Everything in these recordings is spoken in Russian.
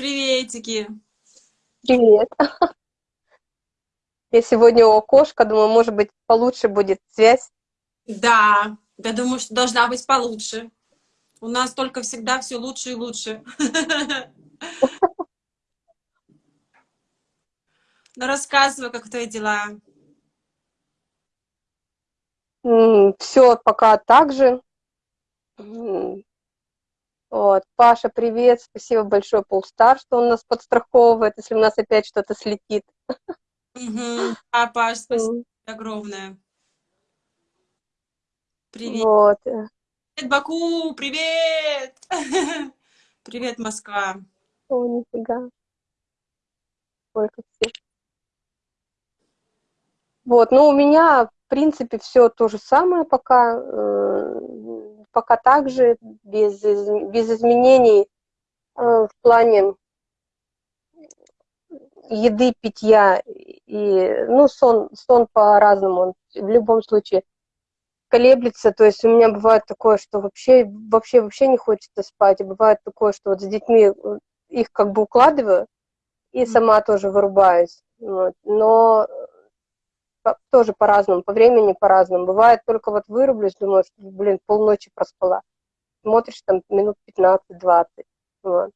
Приветики. Привет. Я сегодня у окошка, думаю, может быть, получше будет связь. Да, я думаю, что должна быть получше. У нас только всегда все лучше и лучше. Ну, рассказывай, как твои дела. Все пока так же. Вот. Паша, привет, спасибо большое Полстар, что он нас подстраховывает, если у нас опять что-то слетит. Угу. А, Паш, спасибо огромное. Привет. Вот. Привет, Баку, привет! Привет, Москва. О, нифига. Сколько всех. Вот, ну, у меня, принципе, все то же самое пока. Э, пока так же, без, без изменений э, в плане еды, питья и, ну, сон, сон по-разному, в любом случае колеблется, то есть у меня бывает такое, что вообще, вообще, вообще не хочется спать, и бывает такое, что вот с детьми э, их как бы укладываю, и сама тоже вырубаюсь, вот. но тоже по-разному, по времени по-разному. Бывает только вот вырублюсь, думаю, что, блин, полночи проспала. Смотришь там минут 15-20. Вот.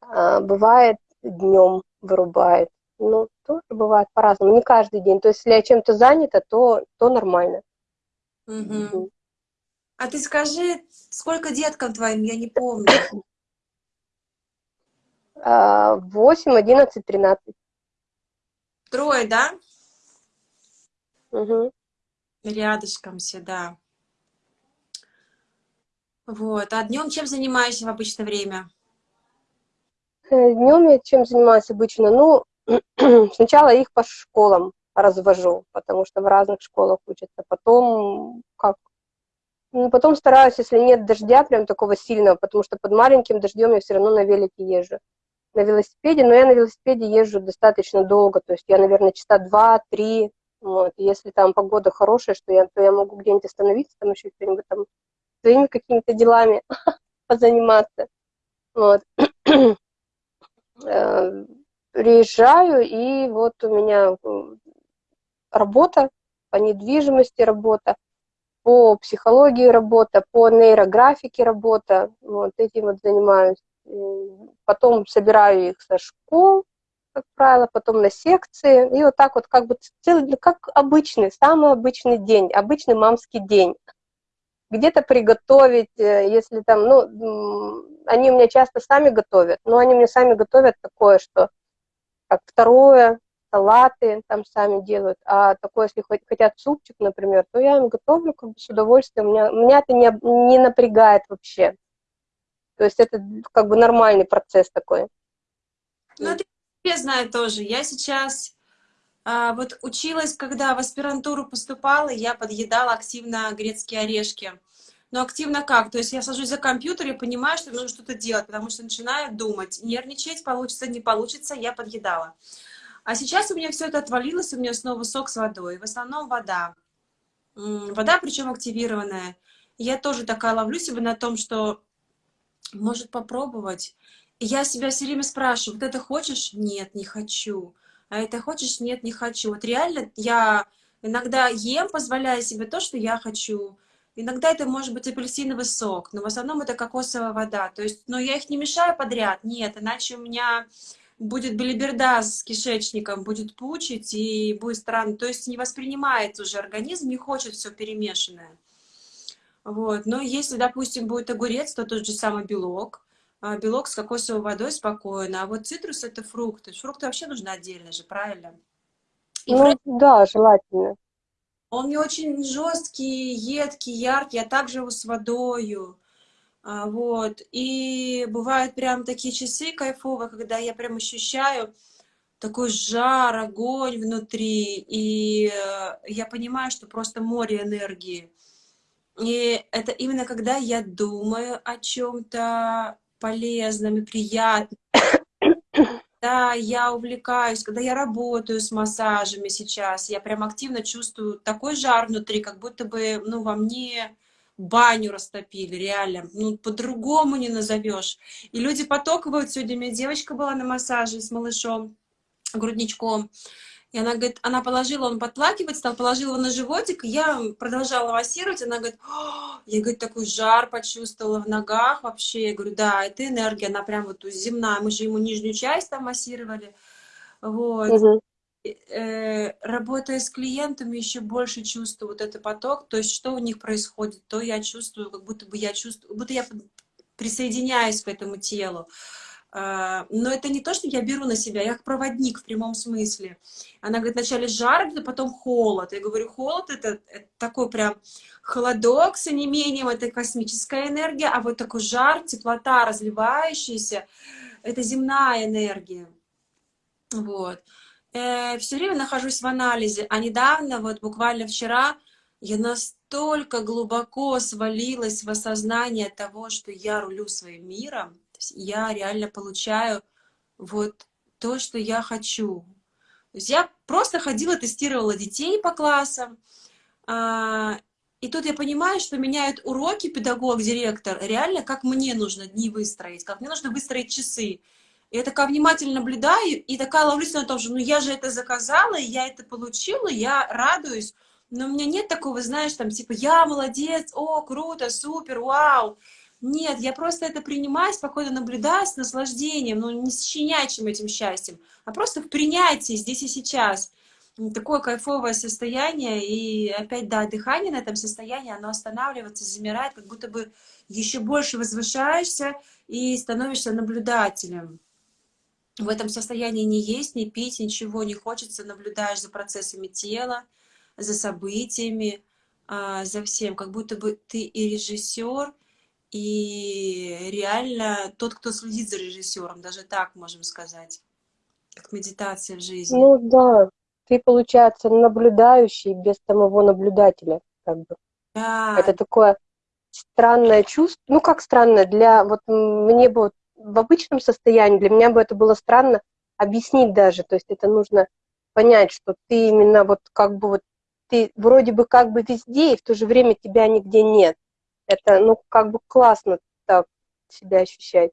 А, бывает днем вырубает. Ну, тоже бывает по-разному, не каждый день. То есть, если я чем-то занята, то, то нормально. Угу. Угу. А ты скажи, сколько деткам твоим, я не помню. 8, 11, 13. Трое, да? Угу. Рядышком все, да. Вот. А днем чем занимаешься в обычное время? Э, днем я чем занимаюсь обычно? Ну, сначала их по школам развожу, потому что в разных школах учатся. Потом как? Ну, потом стараюсь, если нет дождя прям такого сильного, потому что под маленьким дождем я все равно на велике езжу на велосипеде, но я на велосипеде езжу достаточно долго, то есть я, наверное, часа два-три, вот, если там погода хорошая, что я, то я могу где-нибудь остановиться, там еще что-нибудь там своими какими-то делами позаниматься, вот. Э, приезжаю, и вот у меня работа по недвижимости работа, по психологии работа, по нейрографике работа, вот этим вот занимаюсь. Потом собираю их со школ, как правило, потом на секции, и вот так вот как бы целый, как обычный, самый обычный день, обычный мамский день. Где-то приготовить, э, если там, ну, они у меня часто сами готовят, но они мне сами готовят такое, что как второе, салаты там сами делают, а такое, если хотят супчик, например, то я им готовлю как бы с удовольствием, меня, меня это не, не напрягает вообще. То есть это как бы нормальный процесс такой. Ну, это я знаю тоже. Я сейчас а, вот училась, когда в аспирантуру поступала, я подъедала активно грецкие орешки. Но активно как? То есть я сажусь за компьютер и понимаю, что нужно что-то делать, потому что начинаю думать, нервничать, получится, не получится, я подъедала. А сейчас у меня все это отвалилось, у меня снова сок с водой. В основном вода. Вода, причем активированная. Я тоже такая ловлю себя на том, что может попробовать. Я себя все время спрашиваю, вот это хочешь? Нет, не хочу. А это хочешь? Нет, не хочу. Вот реально я иногда ем, позволяя себе то, что я хочу. Иногда это может быть апельсиновый сок, но в основном это кокосовая вода. То есть, но я их не мешаю подряд, нет, иначе у меня будет билиберда с кишечником, будет пучить и будет странно. То есть не воспринимает уже организм, не хочет все перемешанное. Вот. Но если, допустим, будет огурец, то тот же самый белок. А, белок с кокосовой водой спокойно. А вот цитрус — это фрукты. Фрукты вообще нужны отдельно же, правильно? И ну, фрукты... да, желательно. Он не очень жесткий, едкий, яркий, а также его с водою. А, вот. И бывают прям такие часы кайфовые, когда я прям ощущаю такой жар, огонь внутри. И э, я понимаю, что просто море энергии. И это именно когда я думаю о чем-то полезном и приятном. Да, я увлекаюсь, когда я работаю с массажами сейчас, я прям активно чувствую такой жар внутри, как будто бы, ну, во мне баню растопили, реально, ну, по-другому не назовешь. И люди потоковают, сегодня у меня девочка была на массаже с малышом, грудничком, и она говорит, она положила, он подплакивать стал, положила его на животик, и я продолжала массировать, она говорит, я, говорит, такой жар почувствовала в ногах вообще. Я говорю, да, это энергия, она прям вот земная, мы же ему нижнюю часть там массировали. Вот. Угу. Э, работая с клиентами, еще больше чувствую вот этот поток, то есть что у них происходит, то я чувствую, как будто бы я чувствую, будто я присоединяюсь к этому телу. А, но это не то, что я беру на себя, я как проводник в прямом смысле. Она говорит, вначале жар, потом холод. Я говорю, холод это, это такой прям холодок с онемением, это космическая энергия, а вот такой жар, теплота разливающаяся, это земная энергия. Вот. Э, все время нахожусь в анализе, а недавно, вот буквально вчера, я настолько глубоко свалилась в осознание того, что я рулю своим миром, я реально получаю вот то, что я хочу. То есть я просто ходила, тестировала детей по классам, а, и тут я понимаю, что меняют уроки педагог, директор, реально, как мне нужно дни выстроить, как мне нужно выстроить часы. Я такая внимательно наблюдаю, и такая ловлюсь на том, что ну я же это заказала, я это получила, я радуюсь, но у меня нет такого, знаешь, там, типа, я молодец, о, круто, супер, вау. Нет, я просто это принимаю, спокойно наблюдаю с наслаждением, но не с щенячьим этим счастьем, а просто в принятии здесь и сейчас. Такое кайфовое состояние, и опять, да, дыхание на этом состоянии, оно останавливается, замирает, как будто бы еще больше возвышаешься и становишься наблюдателем. В этом состоянии не есть, не пить, ничего не хочется, наблюдаешь за процессами тела, за событиями, а, за всем, как будто бы ты и режиссер, и реально тот, кто следит за режиссером, даже так можем сказать, как медитация в жизни. Ну да, ты, получается, наблюдающий без самого наблюдателя, как бы. Да. Это такое странное чувство, ну как странное, для, вот мне бы в обычном состоянии, для меня бы это было странно объяснить даже, то есть это нужно понять, что ты именно вот как бы вот, ты вроде бы как бы везде, и в то же время тебя нигде нет. Это, ну, как бы классно так себя ощущать.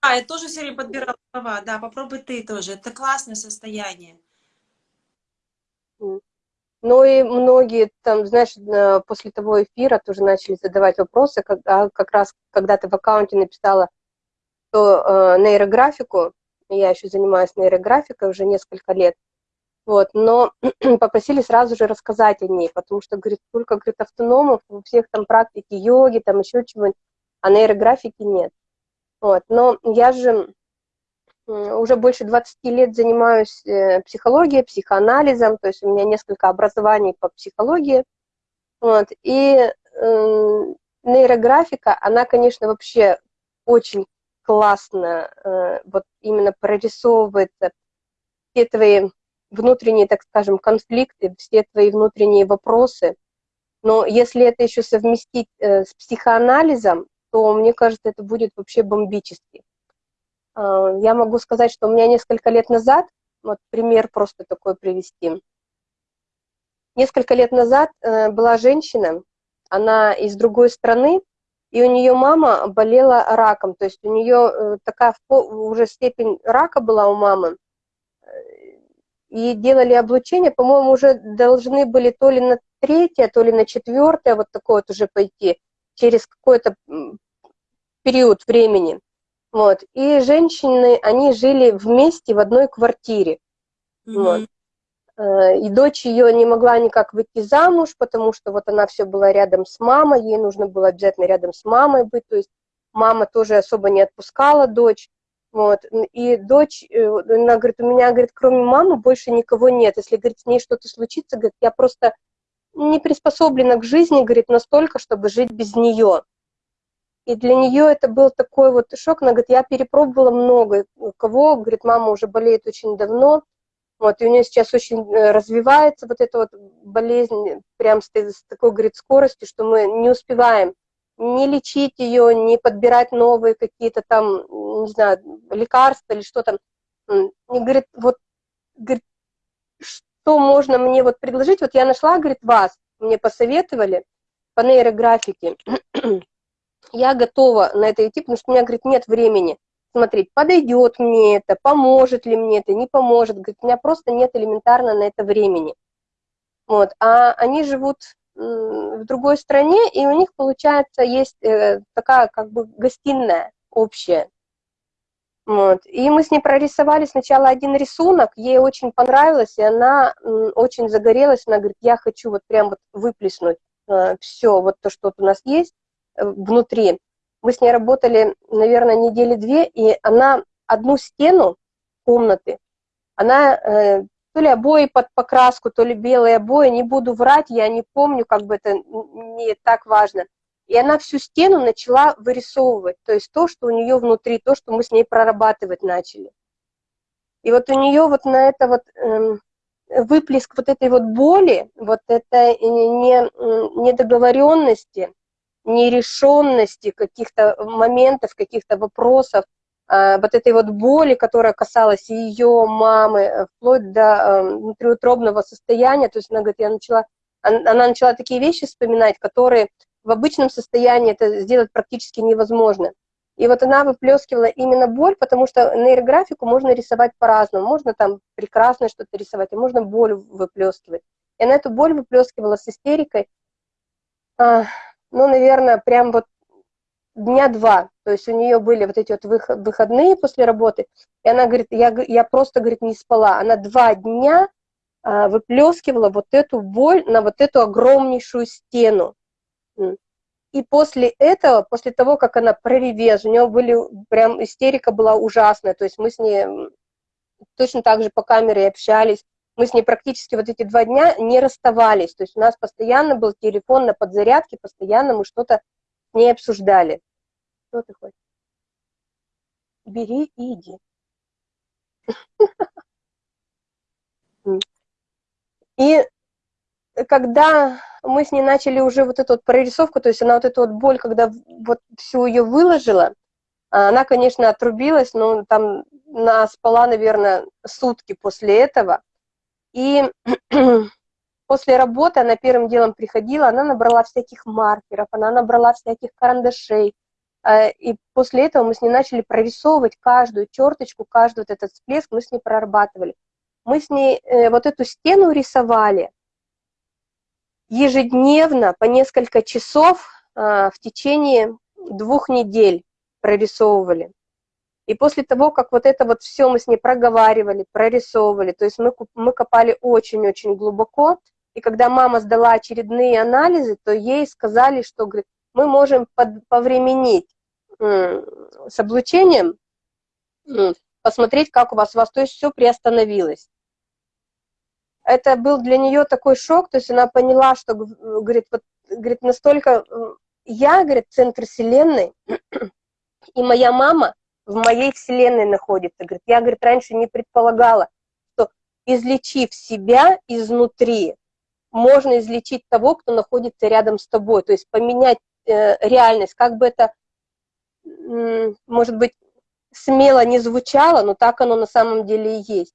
А, я тоже все время подбирала слова. Да, попробуй ты тоже. Это классное состояние. Ну и многие там, знаешь, после того эфира тоже начали задавать вопросы, как, а как раз когда ты в аккаунте написала то э, нейрографику, я еще занимаюсь нейрографикой уже несколько лет, вот, но попросили сразу же рассказать о ней, потому что, говорит, только, говорит, автономов, у всех там практики йоги, там еще чего-нибудь, а нейрографики нет. Вот, но я же уже больше 20 лет занимаюсь э, психологией, психоанализом, то есть у меня несколько образований по психологии, вот, и э, нейрографика, она, конечно, вообще очень классно э, вот именно прорисовывается все твои внутренние, так скажем, конфликты, все твои внутренние вопросы. Но если это еще совместить э, с психоанализом, то, мне кажется, это будет вообще бомбически. Э, я могу сказать, что у меня несколько лет назад, вот пример просто такой привести. Несколько лет назад э, была женщина, она из другой страны, и у нее мама болела раком, то есть у нее э, такая уже степень рака была у мамы, и делали облучение, по-моему, уже должны были то ли на третье, то ли на четвертое вот такое вот уже пойти через какой-то период времени. Вот. И женщины, они жили вместе в одной квартире. Mm-hmm. Вот. Э, и дочь ее не могла никак выйти замуж, потому что вот она все была рядом с мамой, ей нужно было обязательно рядом с мамой быть, то есть мама тоже особо не отпускала дочь. Вот. И дочь, э, она говорит, у меня, говорит, кроме мамы больше никого нет. Если, говорит, с ней что-то случится, говорит, я просто не приспособлена к жизни, говорит, настолько, чтобы жить без нее. И для нее это был такой вот шок. Она говорит, я перепробовала много. У кого, говорит, мама уже болеет очень давно. Вот, и у нее сейчас очень э, развивается вот эта вот болезнь, прям с, такой, говорит, скоростью, что мы не успеваем не лечить ее, не подбирать новые какие-то там, не знаю, лекарства или что там. И говорит, вот, говорит, что можно мне вот предложить? Вот я нашла, говорит, вас, мне посоветовали, по нейрографике я готова на это идти, потому что у меня, говорит, нет времени смотреть, подойдет мне это, поможет ли мне это, не поможет. Говорит, у меня просто нет элементарно на это времени. Вот. А они живут в другой стране, и у них, получается, есть э, такая как бы гостиная общая. Вот. И мы с ней прорисовали сначала один рисунок, ей очень понравилось, и она очень загорелась, она говорит, я хочу вот прям вот выплеснуть э, все вот то, что у нас есть э, внутри. Мы с ней работали, наверное, недели две, и она одну стену комнаты, она то ли обои под покраску, то ли белые обои, не буду врать, я не помню, как бы это не так важно. И она всю стену начала вырисовывать, то есть то, что у нее внутри, то, что мы с ней прорабатывать начали. И вот у нее вот на это вот эм, выплеск вот этой вот боли, вот этой не, недоговоренности, нерешенности каких-то моментов, каких-то вопросов, вот этой вот боли, которая касалась ее мамы, э, вплоть до эм, внутриутробного состояния, то есть она говорит, я начала, она начала такие вещи вспоминать, которые в обычном состоянии это сделать практически невозможно. И вот она выплескивала именно боль, потому что нейрографику можно рисовать по-разному. Можно там прекрасно что-то рисовать, а можно боль выплескивать. И она эту боль выплескивала с истерикой, а, ну, наверное, прям вот дня два, то есть у нее были вот эти вот выходные после работы, и она говорит, я, я просто, говорит, не спала. Она два дня а, выплескивала вот эту боль на вот эту огромнейшую стену. И после этого, после того, как она проревела, у нее были, прям истерика была ужасная, то есть мы с ней точно так же по камере общались, мы с ней практически вот эти два дня не расставались, то есть у нас постоянно был телефон на подзарядке, постоянно мы что-то с ней обсуждали. Что ты хочешь? Бери и иди. И когда мы с ней начали уже вот эту вот прорисовку, то есть она вот эту вот боль, когда вот всю ее выложила, она, конечно, отрубилась, но там она спала, наверное, сутки после этого. И после работы она первым делом приходила, она набрала всяких маркеров, она набрала всяких карандашей, и после этого мы с ней начали прорисовывать каждую черточку, каждый вот этот всплеск, мы с ней прорабатывали. Мы с ней э, вот эту стену рисовали ежедневно по несколько часов а, в течение двух недель прорисовывали. И после того, как вот это вот все мы с ней проговаривали, прорисовывали, то есть мы, мы копали очень-очень глубоко, и когда мама сдала очередные анализы, то ей сказали, что говорит, мы можем под, повременить с облучением, посмотреть, как у вас, у вас, то есть все приостановилось. Это был для нее такой шок, то есть она поняла, что, говорит, вот, говорит, настолько, я, говорит, центр вселенной, и моя мама в моей вселенной находится. Говорит, я, говорит, раньше не предполагала, что излечив себя изнутри, можно излечить того, кто находится рядом с тобой, то есть поменять э, реальность, как бы это может быть, смело не звучало, но так оно на самом деле и есть.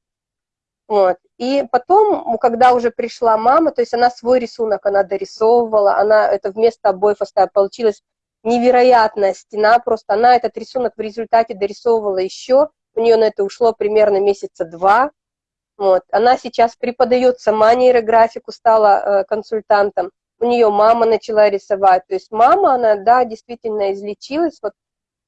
Вот. И потом, когда уже пришла мама, то есть она свой рисунок, она дорисовывала, она это вместо обоев оставила, получилась невероятная стена, просто она этот рисунок в результате дорисовывала еще, у нее на это ушло примерно месяца два, вот. Она сейчас преподает сама нейрографику, стала э, консультантом, у нее мама начала рисовать, то есть мама, она, да, действительно излечилась, вот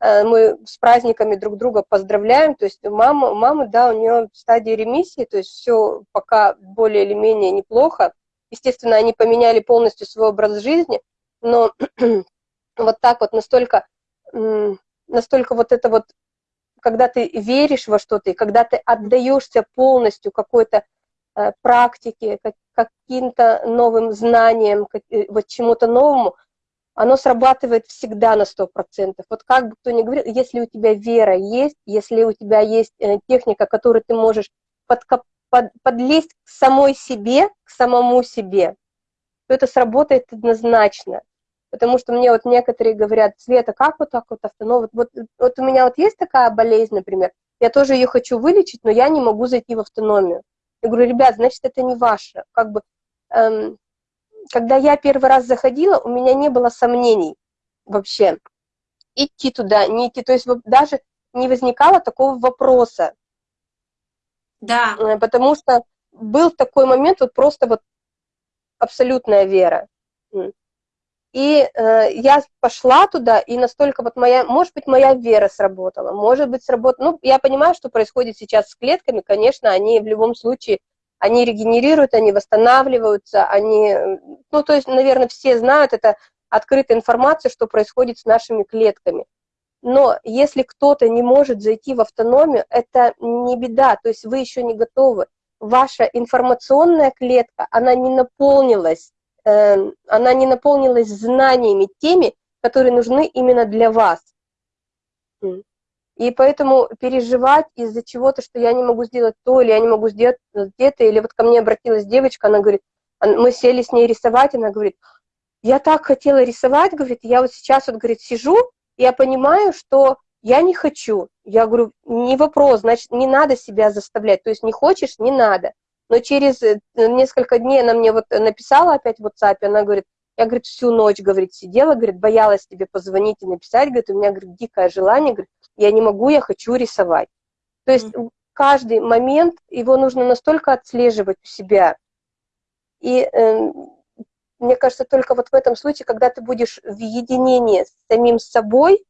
мы с праздниками друг друга поздравляем, то есть мама, мама, да, у нее в стадии ремиссии, то есть все пока более или менее неплохо. Естественно, они поменяли полностью свой образ жизни, но вот так вот настолько, настолько вот это вот, когда ты веришь во что-то, и когда ты отдаешься полностью какой-то э, практике, каким-то новым знаниям, э, вот чему-то новому, оно срабатывает всегда на 100%. Вот как бы кто ни говорил, если у тебя вера есть, если у тебя есть э, техника, которую ты можешь подкоп, под, подлезть к самой себе, к самому себе, то это сработает однозначно. Потому что мне вот некоторые говорят, Света, как вот так вот автоном? Вот, вот, вот у меня вот есть такая болезнь, например, я тоже ее хочу вылечить, но я не могу зайти в автономию. Я говорю, ребят, значит, это не ваше. Как бы эм, когда я первый раз заходила, у меня не было сомнений вообще идти туда, не идти. То есть даже не возникало такого вопроса. Да. Э, потому что был такой момент, вот просто вот абсолютная вера. И э, я пошла туда, и настолько вот моя, может быть, моя вера сработала, может быть, сработала. Ну, я понимаю, что происходит сейчас с клетками, конечно, они в любом случае, они регенерируют, они восстанавливаются, они, ну, то есть, наверное, все знают, это открытая информация, что происходит с нашими клетками. Но если кто-то не может зайти в автономию, это не беда, то есть вы еще не готовы. Ваша информационная клетка, она не наполнилась Эм, она не наполнилась знаниями теми, которые нужны именно для вас. И поэтому переживать из-за чего-то, что я не могу сделать то, или я не могу сделать где-то, или вот ко мне обратилась девочка, она говорит, мы сели с ней рисовать, она говорит, я так хотела рисовать, говорит, я вот сейчас вот, говорит, сижу, я понимаю, что я не хочу. Я говорю, не вопрос, значит, не надо себя заставлять, то есть не хочешь, не надо. Но через э, несколько дней она мне вот написала опять в WhatsApp, она говорит, я, говорит, всю ночь, говорит, сидела, говорит, боялась тебе позвонить и написать, говорит, у меня, говорит, дикое желание, говорит, я не могу, я хочу рисовать. То есть каждый момент, его нужно настолько отслеживать у себя. И э, мне кажется, только вот в этом случае, когда ты будешь в единении с самим собой,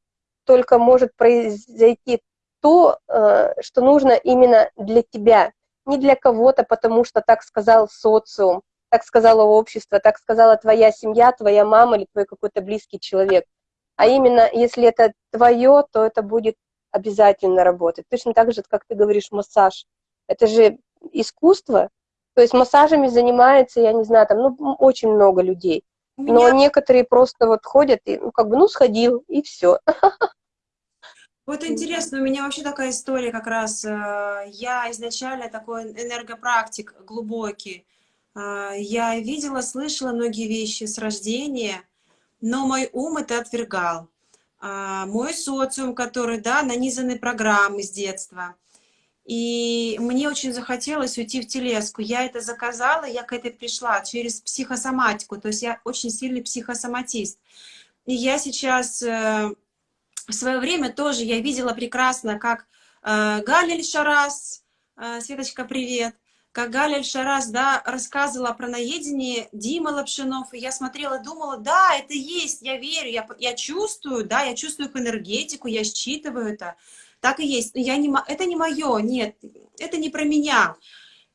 только может произойти то, э, что нужно именно для тебя не для кого-то, потому что так сказал социум, так сказала общество, так сказала твоя семья, твоя мама или твой какой-то близкий человек. А именно, если это твое, то это будет обязательно работать. Точно так же, как ты говоришь, массаж. Это же искусство. То есть массажами занимается, я не знаю, там, ну, очень много людей. Но некоторые просто вот ходят и, ну, как бы, ну, сходил, и все. Вот интересно, у меня вообще такая история как раз. Э, я изначально такой энергопрактик глубокий. Э, я видела, слышала многие вещи с рождения, но мой ум это отвергал. Э, мой социум, который, да, нанизаны программы с детства. И мне очень захотелось уйти в телеску. Я это заказала, я к этой пришла через психосоматику. То есть я очень сильный психосоматист. И я сейчас в свое время тоже я видела прекрасно, как э, Галиль Шарас, э, Светочка, привет, как Галиль Шарас, да, рассказывала про наедение Дима Лапшинов, и я смотрела, думала, да, это есть, я верю, я, я чувствую, да, я чувствую их энергетику, я считываю это, так и есть, я не, это не мое, нет, это не про меня.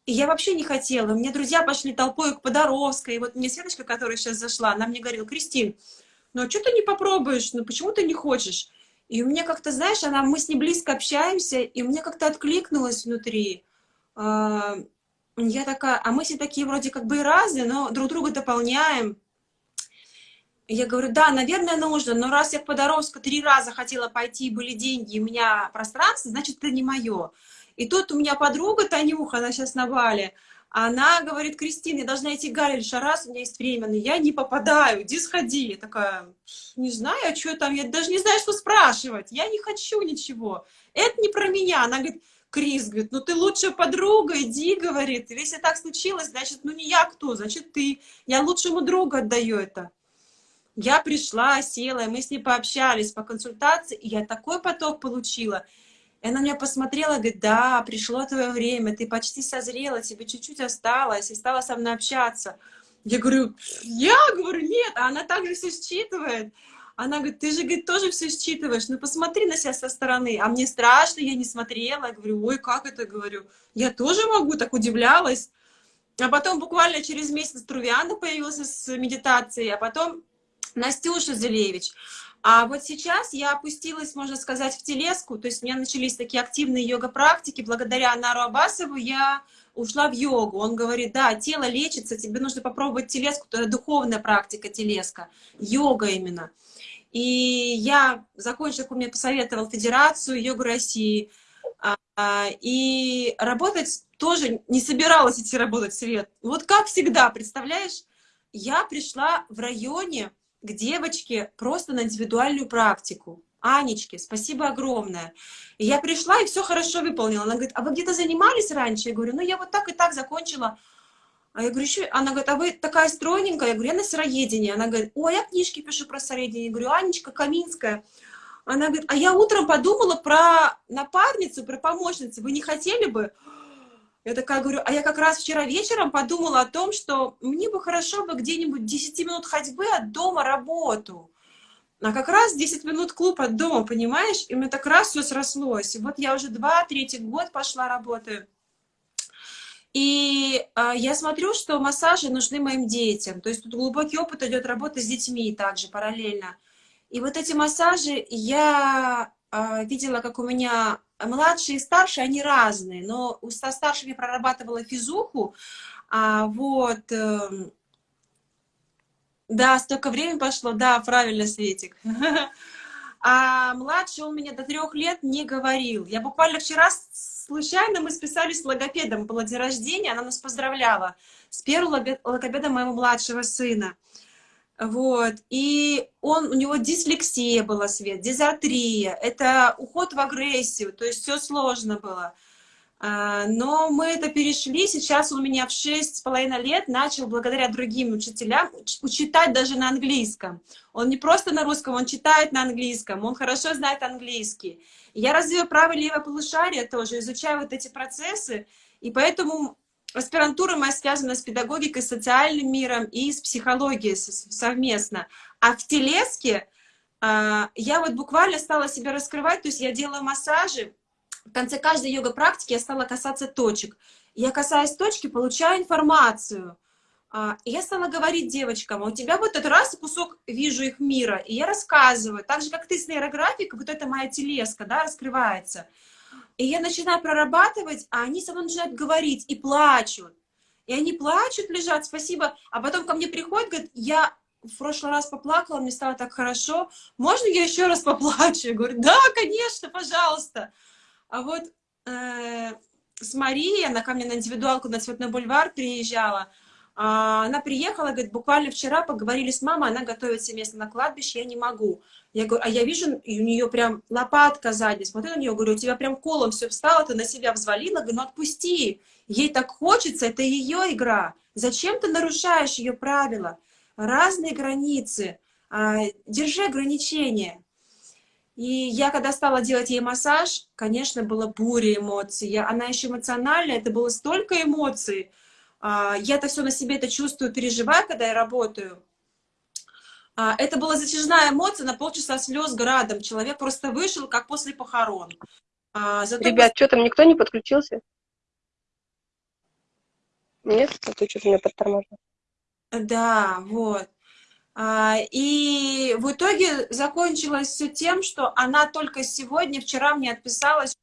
И я вообще не хотела. Мне друзья пошли толпой к Подоровской. И вот мне Светочка, которая сейчас зашла, она мне говорила, Кристин, ну а что ты не попробуешь? Ну почему ты не хочешь? И у меня как-то, знаешь, она, мы с ней близко общаемся, и мне как-то откликнулось внутри. А, я такая, а мы все такие вроде как бы и разные, но друг друга дополняем. И я говорю, да, наверное, нужно, но раз я к Подоровску три раза хотела пойти, были деньги, у меня пространство, значит, это не мое. И тут у меня подруга Танюха, она сейчас на Бали, она говорит, Кристина, я должна идти Галиль Шарас, у меня есть время, но я не попадаю, иди сходи. Я такая, не знаю, а что там, я даже не знаю, что спрашивать, я не хочу ничего. Это не про меня. Она говорит, Крис, говорит, ну ты лучшая подруга, иди, говорит. Если так случилось, значит, ну не я кто, значит ты. Я лучшему другу отдаю это. Я пришла, села, мы с ней пообщались по консультации, и я такой поток получила. И она меня посмотрела, говорит, да, пришло твое время, ты почти созрела, тебе чуть-чуть осталось, и стала со мной общаться. Я говорю, я говорю, нет, а она также все считывает. Она говорит, ты же, говорит, тоже все считываешь, ну посмотри на себя со стороны. А мне страшно, я не смотрела. Я говорю, ой, как это, говорю. Я тоже могу, так удивлялась. А потом буквально через месяц Трувиана появился с медитацией, а потом Настюша Зелевич. А вот сейчас я опустилась, можно сказать, в телеску, то есть у меня начались такие активные йога-практики. Благодаря Нару Абасову я ушла в йогу. Он говорит, да, тело лечится, тебе нужно попробовать телеску, это духовная практика телеска, йога именно. И я закончила, как мне посоветовал Федерацию йога России, а, и работать тоже не собиралась идти работать в свет. Вот как всегда, представляешь, я пришла в районе, к девочке просто на индивидуальную практику. Анечке, спасибо огромное. И я пришла и все хорошо выполнила. Она говорит, а вы где-то занимались раньше? Я говорю, ну я вот так и так закончила. А я говорю, еще, она говорит, а вы такая стройненькая? Я говорю, я на сыроедении. Она говорит, ой, я книжки пишу про сыроедение. Я говорю, Анечка Каминская. Она говорит, а я утром подумала про напарницу, про помощницу. Вы не хотели бы? Я такая говорю, а я как раз вчера вечером подумала о том, что мне бы хорошо бы где-нибудь 10 минут ходьбы от дома работу. А как раз 10 минут клуб от дома, понимаешь? И мне так раз все срослось. И вот я уже два, третий год пошла работаю. И э, я смотрю, что массажи нужны моим детям. То есть тут глубокий опыт идет работы с детьми также параллельно. И вот эти массажи я видела, как у меня младшие и старшие, они разные. Но у старших я прорабатывала физуху, а вот... Э, да, столько времени пошло, да, правильно, Светик. А младший он меня до трех лет не говорил. Я буквально вчера случайно мы списались с логопедом, было день рождения, она нас поздравляла с первым логопедом моего младшего сына. Вот, и он, у него дислексия была, Свет, дизартрия, это уход в агрессию, то есть все сложно было. А, но мы это перешли, сейчас у меня в шесть с половиной лет начал благодаря другим учителям читать даже на английском. Он не просто на русском, он читает на английском, он хорошо знает английский. Я развиваю правое и левое полушарие тоже, изучаю вот эти процессы, и поэтому аспирантура моя связана с педагогикой, социальным миром и с психологией совместно. А в телеске а, я вот буквально стала себя раскрывать, то есть я делаю массажи, в конце каждой йога-практики я стала касаться точек. Я касаясь точки, получаю информацию. А, и я стала говорить девочкам, «А у тебя вот этот раз кусок вижу их мира, и я рассказываю, так же, как ты с нейрографикой, вот эта моя телеска, да, раскрывается. И я начинаю прорабатывать, а они со мной начинают говорить и плачут. И они плачут, лежат, спасибо. А потом ко мне приходят, говорят, я в прошлый раз поплакала, мне стало так хорошо, можно я еще раз поплачу? Я говорю, да, конечно, пожалуйста. А вот э, с Марией, она ко мне на индивидуалку на Цветной бульвар приезжала, она приехала, говорит, буквально вчера поговорили с мамой, она готовит себе место на кладбище, я не могу. Я говорю, а я вижу, у нее прям лопатка сзади, смотрю на нее, говорю, у тебя прям колом все встало, ты на себя взвалила, говорю, ну отпусти, ей так хочется, это ее игра, зачем ты нарушаешь ее правила? Разные границы, а, держи ограничения. И я, когда стала делать ей массаж, конечно, было буря эмоций. Я, она еще эмоциональная, это было столько эмоций, а, я это все на себе это чувствую, переживаю, когда я работаю. А, это была затяжная эмоция на полчаса слез градом. Человек просто вышел, как после похорон. А, зато Ребят, что там никто не подключился? Нет? А то что-то меня подтормаживает. Да, вот. И в итоге закончилось все тем, что она только сегодня, вчера мне отписалась,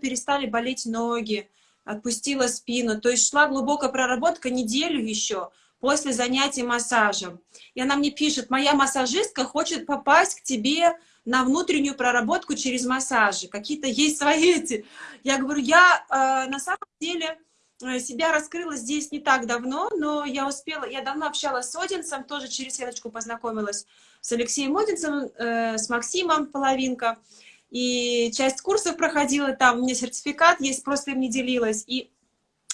перестали болеть ноги, отпустила спину. То есть шла глубокая проработка неделю еще после занятий массажем. И она мне пишет, моя массажистка хочет попасть к тебе на внутреннюю проработку через массажи. Какие-то есть свои эти. Я говорю, я э, на самом деле э, себя раскрыла здесь не так давно, но я успела, я давно общалась с Одинцем, тоже через сеточку познакомилась с Алексеем Одинцем, э, с Максимом Половинка и часть курсов проходила там, у меня сертификат есть, просто им не делилась. И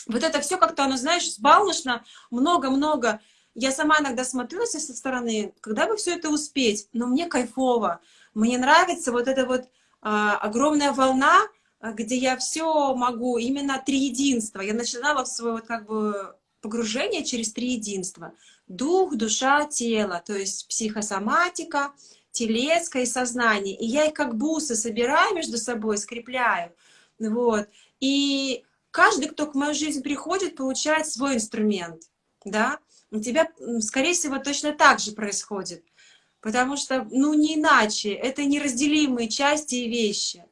вот это все как-то, оно, знаешь, сбалмошно, много-много. Я сама иногда смотрю со стороны, когда бы все это успеть, но мне кайфово. Мне нравится вот эта вот а, огромная волна, где я все могу, именно три единства. Я начинала в свое вот как бы погружение через три единства. Дух, душа, тело, то есть психосоматика, телеско и сознание. И я их как бусы собираю между собой, скрепляю. Вот. И каждый, кто к мою жизнь приходит, получает свой инструмент. Да? У тебя, скорее всего, точно так же происходит. Потому что, ну, не иначе. Это неразделимые части и вещи.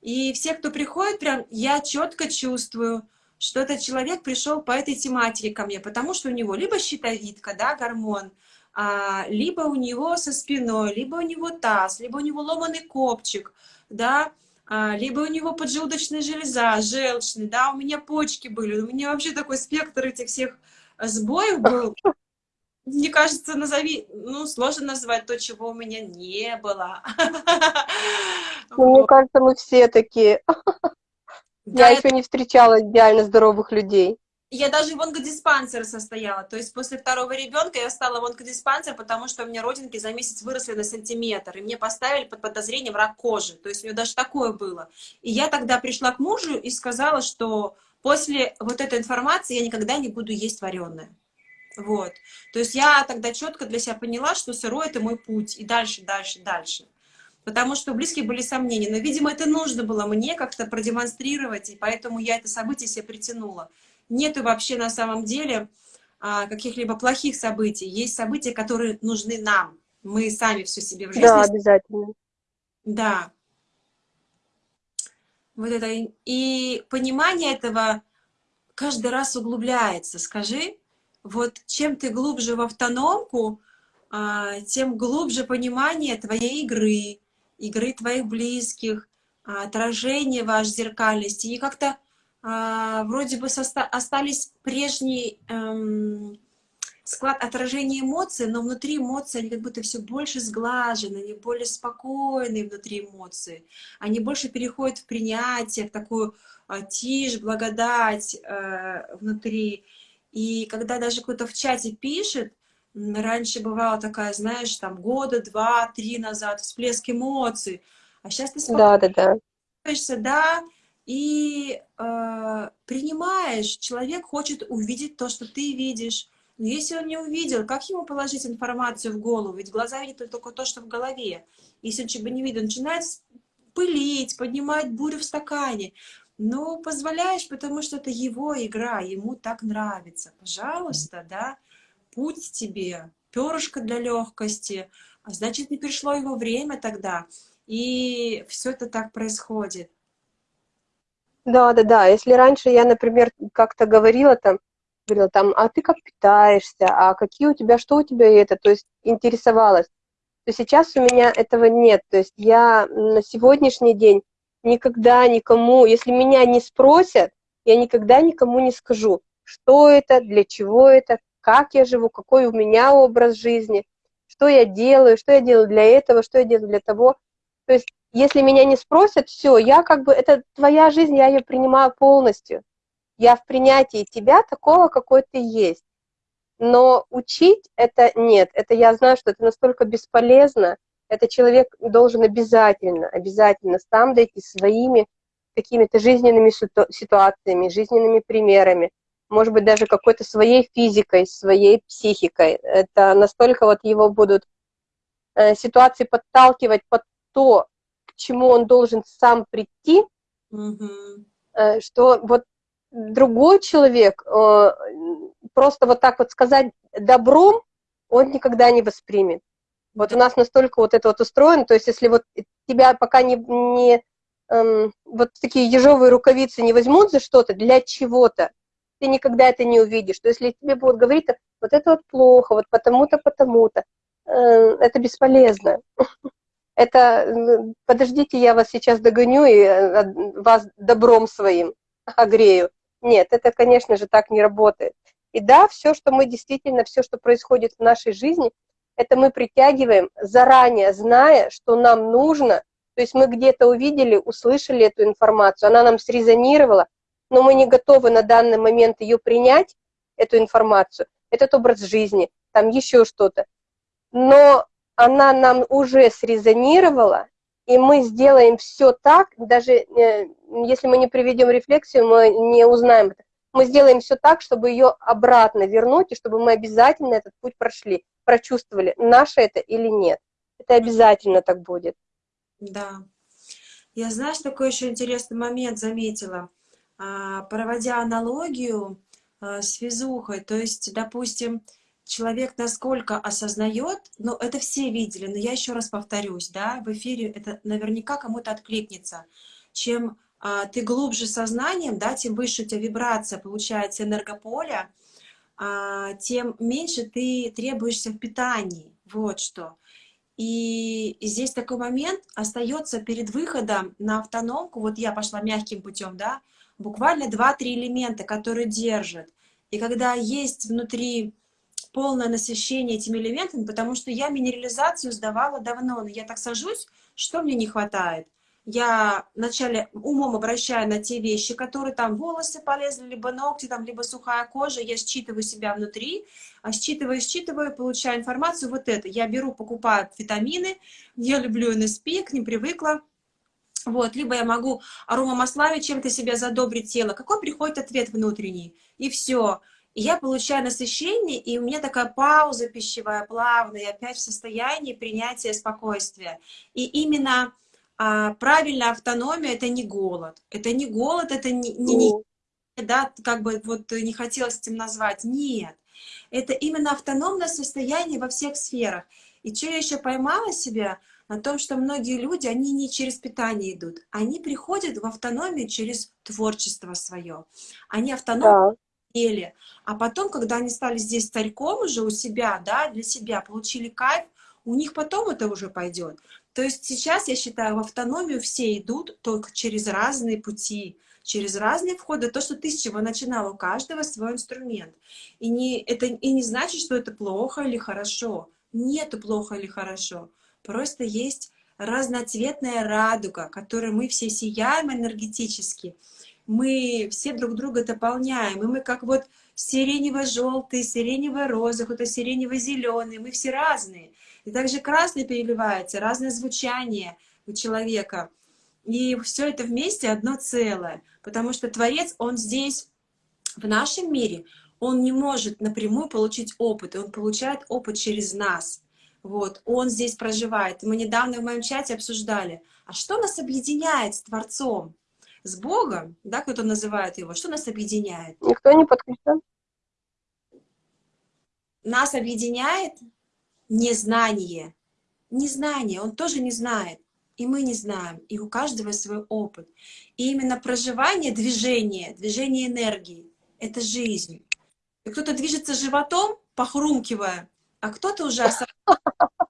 И все, кто приходит, прям я четко чувствую, что этот человек пришел по этой тематике ко мне, потому что у него либо щитовидка, да, гормон, а, либо у него со спиной, либо у него таз, либо у него ломаный копчик, да, а, либо у него поджелудочная железа, желчный, да, у меня почки были, у меня вообще такой спектр этих всех сбоев был. Мне кажется, назови, ну, сложно назвать то, чего у меня не было. Ну, мне кажется, мы все такие. Я еще не встречала идеально здоровых людей. Я даже в онкодиспансер состояла. То есть после второго ребенка я стала в онкодиспансер, потому что у меня родинки за месяц выросли на сантиметр. И мне поставили под подозрением рак кожи. То есть у меня даже такое было. И я тогда пришла к мужу и сказала, что после вот этой информации я никогда не буду есть вареное. Вот. То есть я тогда четко для себя поняла, что сырой это мой путь. И дальше, дальше, дальше. Потому что у близких были сомнения. Но, видимо, это нужно было мне как-то продемонстрировать, и поэтому я это событие себе притянула нету вообще на самом деле а, каких-либо плохих событий. Есть события, которые нужны нам. Мы сами все себе в жизни... Да, обязательно. Да. Вот это. И понимание этого каждый раз углубляется. Скажи, вот чем ты глубже в автономку, а, тем глубже понимание твоей игры, игры твоих близких, отражение ваш зеркальности. И как-то вроде бы остались прежний эм, склад отражения эмоций, но внутри эмоции, они как будто все больше сглажены, они более спокойные внутри эмоции. Они больше переходят в принятие, в такую э, тишь, благодать э, внутри. И когда даже кто-то в чате пишет, раньше бывала такая, знаешь, там года, два, три назад, всплеск эмоций, а сейчас ты спокойно да, да, да. да, и э, принимаешь. Человек хочет увидеть то, что ты видишь. Но если он не увидел, как ему положить информацию в голову? Ведь глаза видят только то, что в голове. Если он чего не видит, он начинает пылить, поднимать бурю в стакане. Ну, позволяешь, потому что это его игра, ему так нравится. Пожалуйста, да, путь тебе, перышко для легкости. А значит, не пришло его время тогда. И все это так происходит. Да, да, да. Если раньше я, например, как-то говорила там, говорила там, а ты как питаешься, а какие у тебя, что у тебя это, то есть интересовалась, то сейчас у меня этого нет. То есть я на сегодняшний день никогда никому, если меня не спросят, я никогда никому не скажу, что это, для чего это, как я живу, какой у меня образ жизни, что я делаю, что я делаю для этого, что я делаю для того. То есть если меня не спросят, все, я как бы, это твоя жизнь, я ее принимаю полностью. Я в принятии тебя такого, какой ты есть. Но учить это нет. Это я знаю, что это настолько бесполезно. Это человек должен обязательно, обязательно сам дойти своими какими-то жизненными ситуациями, жизненными примерами, может быть, даже какой-то своей физикой, своей психикой. Это настолько вот его будут э, ситуации подталкивать под то, к чему он должен сам прийти, угу. что вот другой человек э, просто вот так вот сказать добром, он никогда не воспримет. Вот у нас настолько вот это вот устроено, то есть если вот тебя пока не, не эм, вот такие ежовые рукавицы не возьмут за что-то, для чего-то, ты никогда это не увидишь. То есть если тебе будут говорить, вот это вот плохо, вот потому-то, потому-то, э, это бесполезно. Это, подождите, я вас сейчас догоню и э, вас добром своим огрею. Нет, это, конечно же, так не работает. И да, все, что мы действительно, все, что происходит в нашей жизни, это мы притягиваем заранее, зная, что нам нужно. То есть мы где-то увидели, услышали эту информацию, она нам срезонировала, но мы не готовы на данный момент ее принять, эту информацию, этот образ жизни, там еще что-то. Но она нам уже срезонировала, и мы сделаем все так, даже э, если мы не приведем рефлексию, мы не узнаем это. Мы сделаем все так, чтобы ее обратно вернуть, и чтобы мы обязательно этот путь прошли, прочувствовали, наше это или нет. Это обязательно так будет. Да. Я, знаешь, такой еще интересный момент заметила, а, проводя аналогию а, с физухой. То есть, допустим, человек насколько осознает, ну, это все видели, но я еще раз повторюсь, да, в эфире это наверняка кому-то откликнется. Чем а, ты глубже сознанием, да, тем выше у тебя вибрация, получается энергополя, а, тем меньше ты требуешься в питании, вот что. И здесь такой момент остается перед выходом на автономку, вот я пошла мягким путем, да, буквально 2-3 элемента, которые держат. И когда есть внутри полное насыщение этими элементами, потому что я минерализацию сдавала давно, но я так сажусь, что мне не хватает? я вначале умом обращаю на те вещи, которые там волосы полезли, либо ногти, там, либо сухая кожа, я считываю себя внутри, а считываю, считываю, получаю информацию, вот это. Я беру, покупаю витамины, я люблю НСП, к ним привыкла, вот, либо я могу аромамаслами чем-то себя задобрить тело. Какой приходит ответ внутренний? И все. И я получаю насыщение, и у меня такая пауза пищевая, плавная, и опять в состоянии принятия спокойствия. И именно а, правильная автономия — это не голод. Это не голод, это не, не, не да, как бы вот не хотелось этим назвать. Нет. Это именно автономное состояние во всех сферах. И что я еще поймала себя? На том, что многие люди, они не через питание идут. Они приходят в автономию через творчество свое. Они автономны да. А потом, когда они стали здесь царьком уже у себя, да, для себя, получили кайф, у них потом это уже пойдет. То есть сейчас, я считаю, в автономию все идут только через разные пути, через разные входы. То, что ты с чего начинала, у каждого свой инструмент. И не, это и не значит, что это плохо или хорошо. Нету плохо или хорошо. Просто есть разноцветная радуга, которой мы все сияем энергетически. Мы все друг друга дополняем. И мы как вот сиренево-желтый, сиренево-розовый, кто-то сиренево-зеленый. Мы все разные. И также красный переливается, разное звучание у человека. И все это вместе одно целое. Потому что Творец, он здесь, в нашем мире, он не может напрямую получить опыт. Он получает опыт через нас. Вот, он здесь проживает. Мы недавно в моем чате обсуждали, а что нас объединяет с Творцом? С Богом, да, кто-то называет его, что нас объединяет? Никто не подключен. Нас объединяет незнание. Незнание, он тоже не знает. И мы не знаем, и у каждого свой опыт. И именно проживание движения, движение энергии — это жизнь. И кто-то движется животом, похрумкивая, а кто-то уже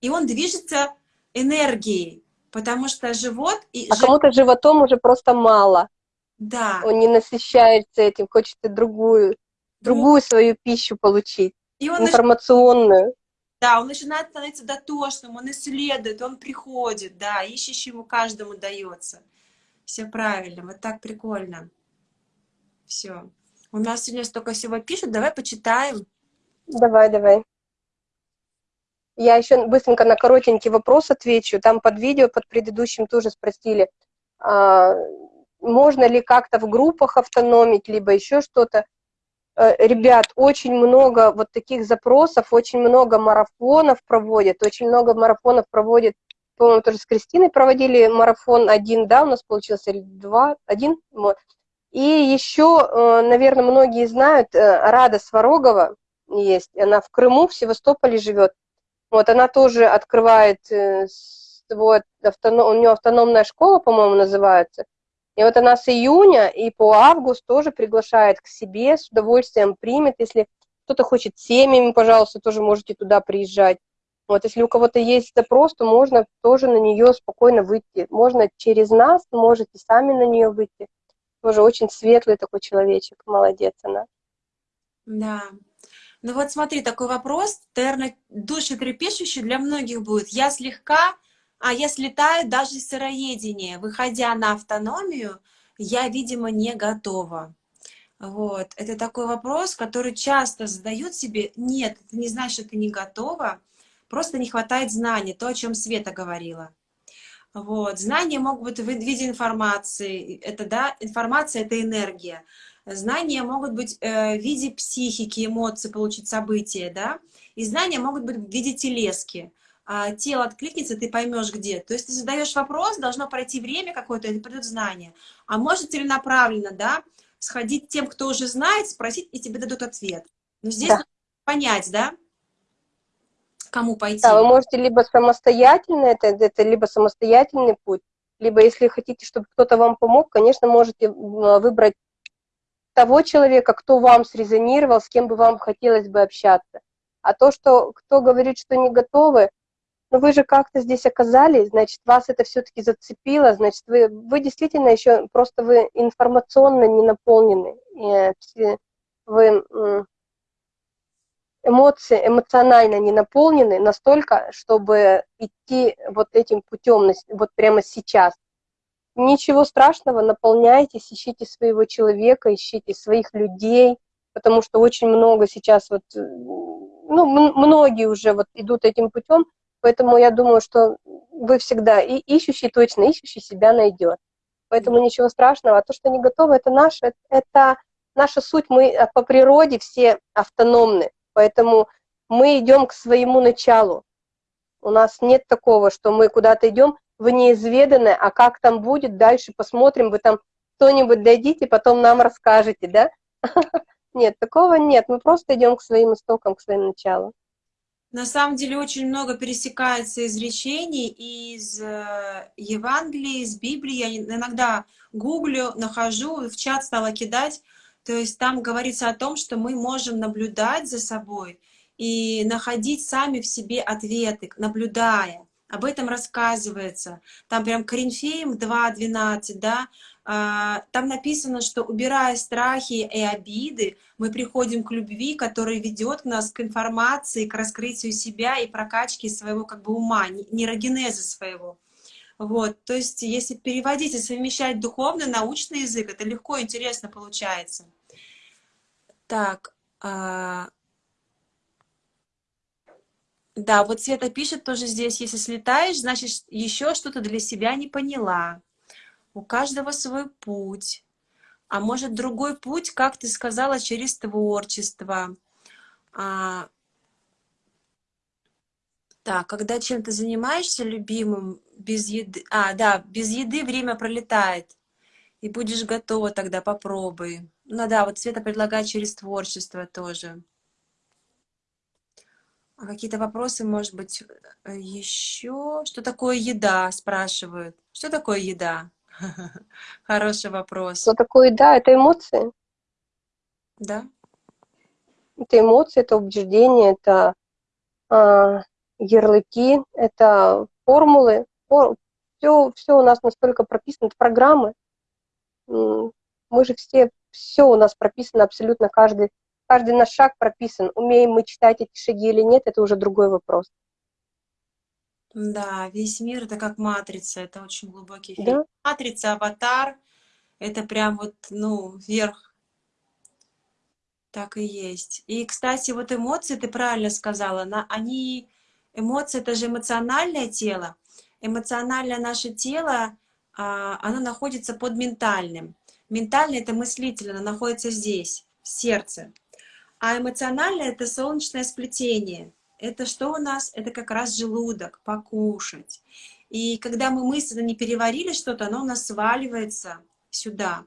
И он движется энергией, потому что живот... И а кому-то животом уже просто мало. Да. Он не насыщается этим, хочет другую, другую свою пищу получить, и он информационную. Нач... Да, он начинает становиться дотошным, он исследует, он приходит, да, ищущему каждому дается. Все правильно, вот так прикольно. Все. У нас сегодня столько всего пишут, давай почитаем. Давай, давай. Я еще быстренько на коротенький вопрос отвечу. Там под видео, под предыдущим тоже спросили, а, можно ли как-то в группах автономить, либо еще что-то. Э, ребят, очень много вот таких запросов, очень много марафонов проводят, очень много марафонов проводят, по-моему, тоже с Кристиной проводили марафон один, да, у нас получился, или два, один, вот. И еще, э, наверное, многие знают, э, Рада Сварогова есть, она в Крыму, в Севастополе живет, вот, она тоже открывает свой автоном, у нее автономная школа, по-моему, называется, и вот она с июня и по август тоже приглашает к себе, с удовольствием примет. Если кто-то хочет семьями, пожалуйста, тоже можете туда приезжать. Вот, если у кого-то есть запрос, то можно тоже на нее спокойно выйти. Можно через нас, можете сами на нее выйти. Тоже очень светлый такой человечек, молодец она. Да. Ну вот смотри, такой вопрос, наверное, душетрепещущий для многих будет. Я слегка а я слетаю даже сыроедения. Выходя на автономию, я, видимо, не готова. Вот. Это такой вопрос, который часто задают себе. Нет, это не значит, что ты не готова. Просто не хватает знаний, то, о чем Света говорила. Вот. Знания могут быть в виде информации. Это, да, информация — это энергия. Знания могут быть э, в виде психики, эмоций, получить события, да. И знания могут быть в виде телески а, тело откликнется, ты поймешь где. То есть ты задаешь вопрос, должно пройти время какое-то, и придут знания. А может целенаправленно, да, сходить тем, кто уже знает, спросить, и тебе дадут ответ. Но здесь да. понять, да, кому пойти. Да, вы можете либо самостоятельно, это, это либо самостоятельный путь, либо если хотите, чтобы кто-то вам помог, конечно, можете выбрать того человека, кто вам срезонировал, с кем бы вам хотелось бы общаться. А то, что кто говорит, что не готовы, но вы же как-то здесь оказались, значит, вас это все-таки зацепило, значит, вы, вы действительно еще, просто вы информационно не наполнены, вы, эмоции эмоционально не наполнены настолько, чтобы идти вот этим путем, вот прямо сейчас. Ничего страшного, наполняйтесь, ищите своего человека, ищите своих людей, потому что очень много сейчас вот, ну, многие уже вот идут этим путем, поэтому я думаю, что вы всегда, и ищущий точно, ищущий себя найдет. Поэтому ничего страшного. А то, что не готовы, это наше, это наша суть. Мы а, по природе все автономны. Поэтому мы идем к своему началу. У нас нет такого, что мы куда-то идем в неизведанное, а как там будет, дальше посмотрим, вы там кто-нибудь дойдите, потом нам расскажете, да? Нет, такого нет, мы просто идем к своим истокам, к своим началу. На самом деле очень много пересекается изречений из э, Евангелия, из Библии. Я иногда гуглю, нахожу, в чат стала кидать. То есть там говорится о том, что мы можем наблюдать за собой и находить сами в себе ответы, наблюдая. Об этом рассказывается. Там прям Коринфеям 2.12, да, а, там написано, что убирая страхи и обиды, мы приходим к любви, которая ведет нас к информации, к раскрытию себя и прокачке своего как бы ума, нейрогенеза своего. Вот, то есть, если переводить и совмещать духовный, научный язык, это легко и интересно получается. Так, а... да, вот Света пишет тоже здесь, если слетаешь, значит, еще что-то для себя не поняла. У каждого свой путь. А может, другой путь, как ты сказала, через творчество. А... Так, когда чем-то занимаешься любимым, без еды... А, да, без еды время пролетает. И будешь готова тогда, попробуй. Ну да, вот Света предлагает через творчество тоже. А какие-то вопросы, может быть, э, еще? Что такое еда, спрашивают. Что такое еда? Хороший вопрос. Что такое еда? Это эмоции. Да. Это эмоции, это убеждения, это э, ярлыки, это формулы. Все, все у нас настолько прописано, это программы. Мы же все, все у нас прописано, абсолютно каждый, каждый наш шаг прописан. Умеем мы читать эти шаги или нет, это уже другой вопрос. Да, весь мир это как матрица, это очень глубокий фильм. Да? Матрица, аватар, это прям вот, ну, вверх. Так и есть. И, кстати, вот эмоции, ты правильно сказала, на, они, эмоции, это же эмоциональное тело. Эмоциональное наше тело, а, оно находится под ментальным. Ментальное это мыслительное, оно находится здесь, в сердце. А эмоциональное это солнечное сплетение это что у нас? Это как раз желудок, покушать. И когда мы мысленно не переварили что-то, оно у нас сваливается сюда,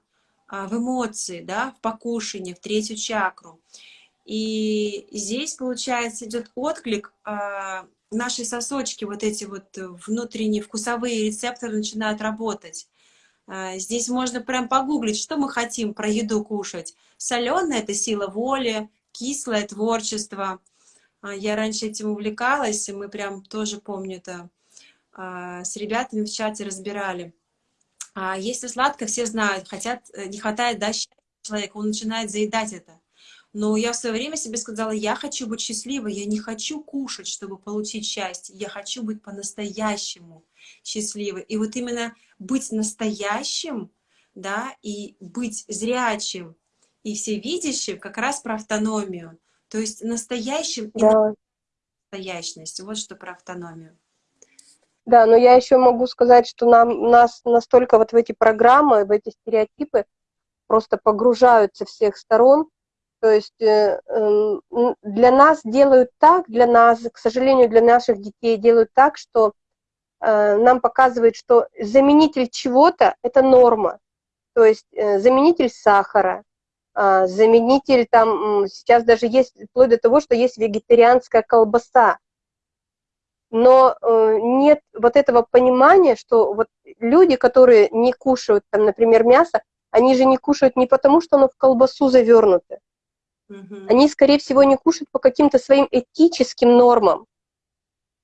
а, в эмоции, да, в покушение, в третью чакру. И здесь, получается, идет отклик, а, наши сосочки, вот эти вот внутренние вкусовые рецепторы начинают работать. А, здесь можно прям погуглить, что мы хотим про еду кушать. Соленая – это сила воли, кислое – творчество – а, я раньше этим увлекалась, и мы прям тоже, помню это, а, с ребятами в чате разбирали. А если сладко, все знают, хотят, э, не хватает да, человека, он начинает заедать это. Но я в свое время себе сказала, я хочу быть счастливой, я не хочу кушать, чтобы получить счастье, я хочу быть по-настоящему счастливой. И вот именно быть настоящим, да, и быть зрячим и всевидящим как раз про автономию. То есть настоящим да. и настоящность. Вот что про автономию. Да, но я еще могу сказать, что нам, нас настолько вот в эти программы, в эти стереотипы просто погружают со всех сторон. То есть э, э, для нас делают так, для нас, к сожалению, для наших детей делают так, что э, нам показывают, что заменитель чего-то – это норма. То есть э, заменитель сахара, заменитель там, сейчас даже есть, вплоть до того, что есть вегетарианская колбаса. Но э, нет вот этого понимания, что вот люди, которые не кушают, там, например, мясо, они же не кушают не потому, что оно в колбасу завернуто. Угу. Они, скорее всего, не кушают по каким-то своим этическим нормам.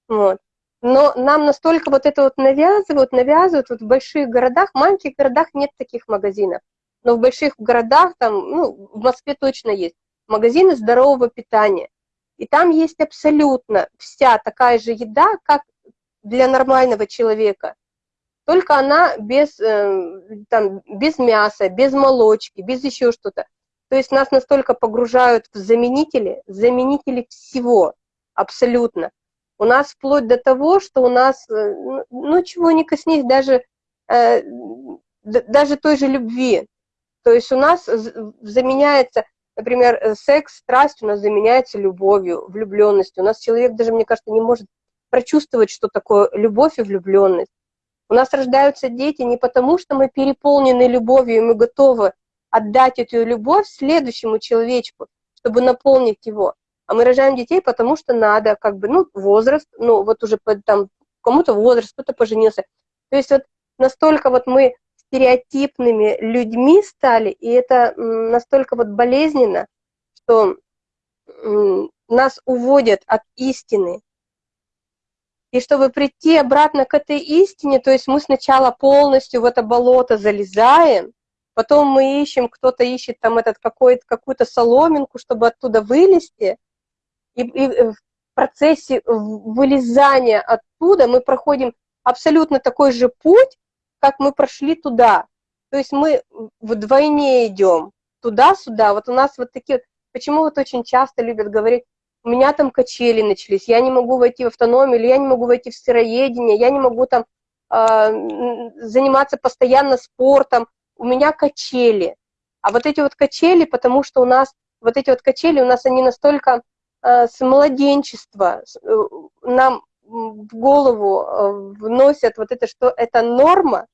Вот. Но нам настолько вот это вот навязывают, навязывают, вот в больших городах, в маленьких городах нет таких магазинов но в больших городах, там, ну, в Москве точно есть, магазины здорового питания. И там есть абсолютно вся такая же еда, как для нормального человека. Только она без, э, там, без мяса, без молочки, без еще что-то. То есть нас настолько погружают в заменители, заменители всего, абсолютно. У нас вплоть до того, что у нас, э, ну, ну чего не коснись, даже, э, даже той же любви. То есть у нас заменяется, например, э, секс, страсть у нас заменяется любовью, влюбленностью. У нас человек даже, мне кажется, не может прочувствовать, что такое любовь и влюбленность. У нас рождаются дети не потому, что мы переполнены любовью, и мы готовы отдать эту любовь следующему человечку, чтобы наполнить его. А мы рожаем детей, потому что надо, как бы, ну, возраст, ну, вот уже там, кому-то возраст, кто-то поженился. То есть вот настолько вот мы стереотипными людьми стали, и это настолько вот болезненно, что нас уводят от истины. И чтобы прийти обратно к этой истине, то есть мы сначала полностью в это болото залезаем, потом мы ищем, кто-то ищет там этот какую-то соломинку, чтобы оттуда вылезти, и, и в процессе вылезания оттуда мы проходим абсолютно такой же путь, как мы прошли туда. То есть мы вдвойне идем туда-сюда. Вот у нас вот такие... Почему вот очень часто любят говорить, у меня там качели начались, я не могу войти в автономию, или я не могу войти в сыроедение, я не могу там э, заниматься постоянно спортом, у меня качели. А вот эти вот качели, потому что у нас, вот эти вот качели, у нас они настолько Э, с младенчества э, нам в голову э, вносят вот это, что это норма,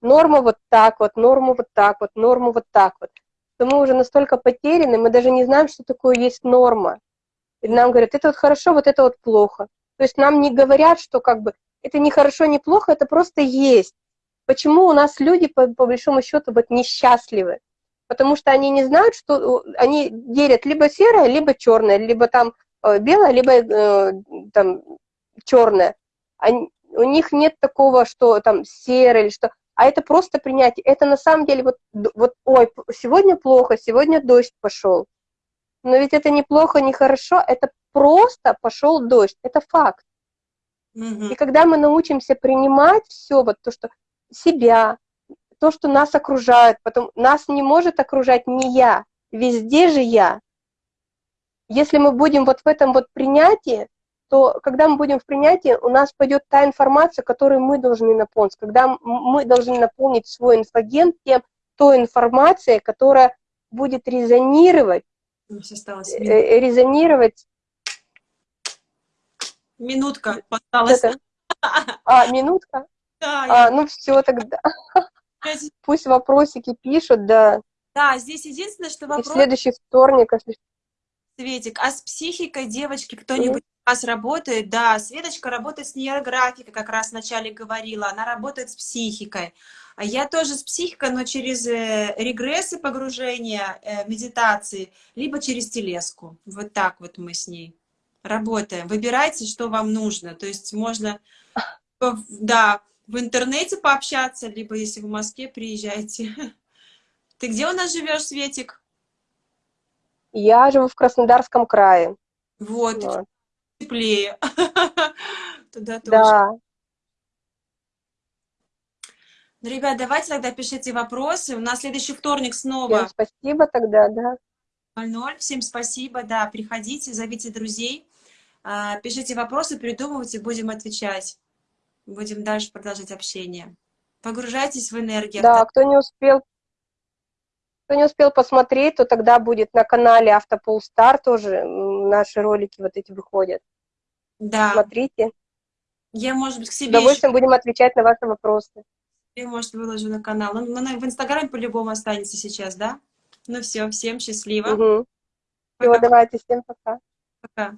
норма вот так вот, норма вот так вот, норма вот так вот, что мы уже настолько потеряны, мы даже не знаем, что такое есть норма. И нам говорят, это вот хорошо, вот это вот плохо. То есть нам не говорят, что как бы это не хорошо, не плохо, это просто есть. Почему у нас люди, по, по большому счету, вот несчастливы? потому что они не знают, что они делят либо серое, либо черное, либо там э, белое, либо э, там черное. Они, у них нет такого, что там серое или что, а это просто принятие. Это на самом деле вот, вот ой, сегодня плохо, сегодня дождь пошел. Но ведь это неплохо, не хорошо, это просто пошел дождь, это факт. И когда мы научимся принимать все, вот то, что себя, то, что нас окружает, потом нас не может окружать не я, везде же я. Если мы будем вот в этом вот принятии, то когда мы будем в принятии, у нас пойдет та информация, которую мы должны наполнить, когда мы должны наполнить свой инфоген тем, той информацией, которая будет резонировать, э, резонировать. Минутка осталась. А, минутка? Да. А, ну все тогда. Пусть вопросики пишут, да. Да, здесь единственное, что вопрос... И в следующий вторник, если... Светик, а с психикой девочки кто-нибудь вас работает? Да, Светочка работает с нейрографикой, как раз вначале говорила, она работает с психикой. А я тоже с психикой, но через э, регрессы погружения, э, медитации, либо через телеску. Вот так вот мы с ней работаем. Выбирайте, что вам нужно. То есть можно, да, в интернете пообщаться, либо если в Москве, приезжайте. Ты где у нас живешь, Светик? Я живу в Краснодарском крае. Вот, вот. Теплее. Туда тоже. Да. Ну, ребят, давайте тогда пишите вопросы. У нас следующий вторник снова. Всем спасибо тогда, да. 00. Всем спасибо, да, приходите, зовите друзей, а, пишите вопросы, придумывайте, будем отвечать будем дальше продолжать общение. Погружайтесь в энергию. Да, кто не успел, кто не успел посмотреть, то тогда будет на канале Автопол Стар тоже наши ролики вот эти выходят. Да. Смотрите. Я, может быть, к себе С удовольствием еще... будем отвечать на ваши вопросы. Я, может, выложу на канал. Ну, в Инстаграме по-любому останется сейчас, да? Ну все, всем счастливо. Угу. Все, давайте, всем пока. Пока.